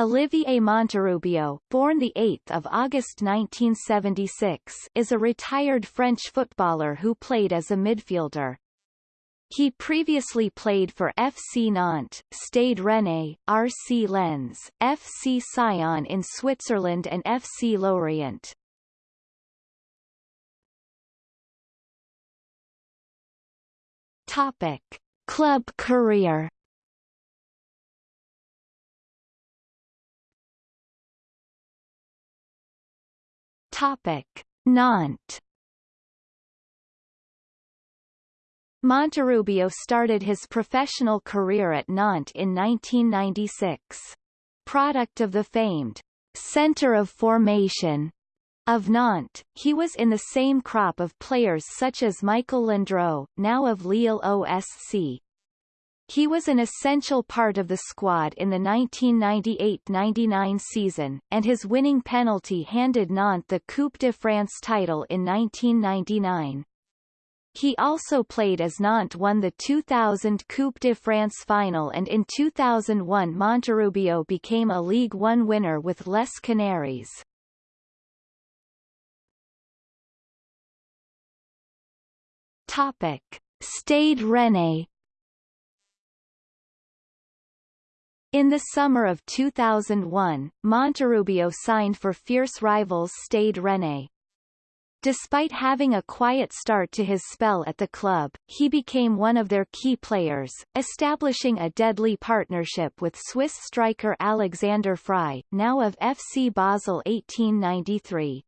Olivier Monterrubio, born 8 August 1976, is a retired French footballer who played as a midfielder. He previously played for FC Nantes, Stade Rennais, RC Lens, FC Sion in Switzerland and FC Lorient. Topic: Club career Topic: Nantes. Monterrubio started his professional career at Nantes in 1996. Product of the famed center of formation of Nantes, he was in the same crop of players such as Michael Landreau, now of Lille OSC, he was an essential part of the squad in the 1998-99 season, and his winning penalty handed Nantes the Coupe de France title in 1999. He also played as Nantes won the 2000 Coupe de France final and in 2001 Monterrubio became a League One winner with Les Canaries. Topic. Stade Rennais In the summer of 2001, Monterrubio signed for fierce rivals Stade Rennais. Despite having a quiet start to his spell at the club, he became one of their key players, establishing a deadly partnership with Swiss striker Alexander Frei, now of FC Basel 1893.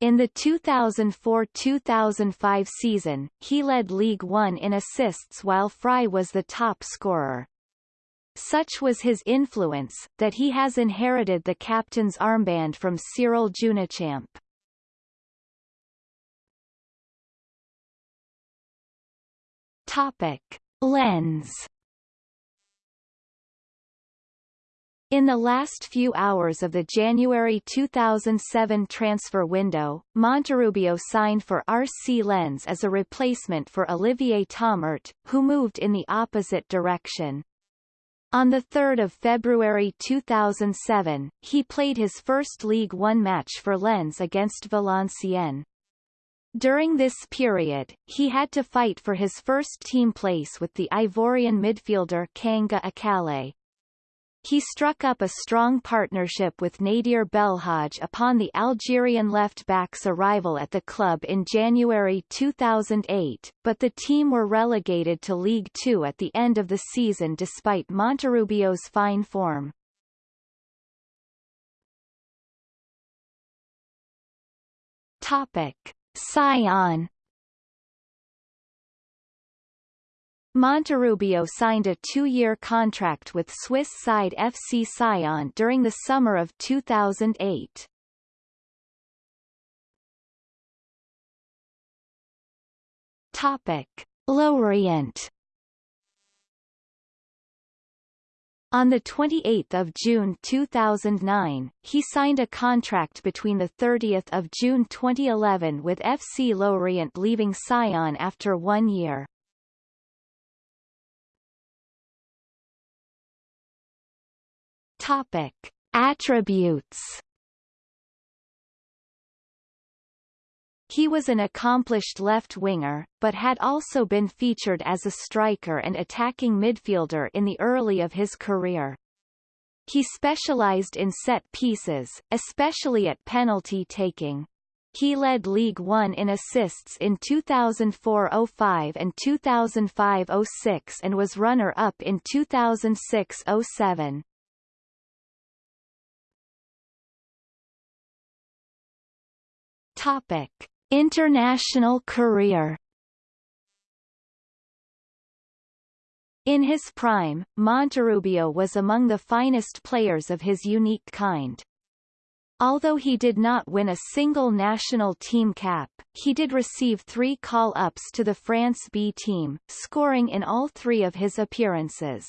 In the 2004-2005 season, he led League One in assists while Frei was the top scorer. Such was his influence, that he has inherited the captain's armband from Cyril Jeunechamp. Topic. Lens In the last few hours of the January 2007 transfer window, Monterrubio signed for RC Lens as a replacement for Olivier Thomert, who moved in the opposite direction. On 3 February 2007, he played his first League One match for Lens against Valenciennes. During this period, he had to fight for his first team place with the Ivorian midfielder Kanga Akale. He struck up a strong partnership with Nadir Belhadj upon the Algerian left-back's arrival at the club in January 2008, but the team were relegated to League Two at the end of the season despite Monterrubio's fine form. Topic. Sion Monterrubio signed a two-year contract with Swiss side FC Sion during the summer of 2008. Topic. Lorient On 28 June 2009, he signed a contract between 30 June 2011 with FC Lorient leaving Sion after one year. Topic. Attributes He was an accomplished left-winger, but had also been featured as a striker and attacking midfielder in the early of his career. He specialized in set pieces, especially at penalty taking. He led League One in assists in 2004-05 and 2005-06 and was runner-up in 2006-07. Topic: International career. In his prime, Monterrubio was among the finest players of his unique kind. Although he did not win a single national team cap, he did receive three call-ups to the France B team, scoring in all three of his appearances.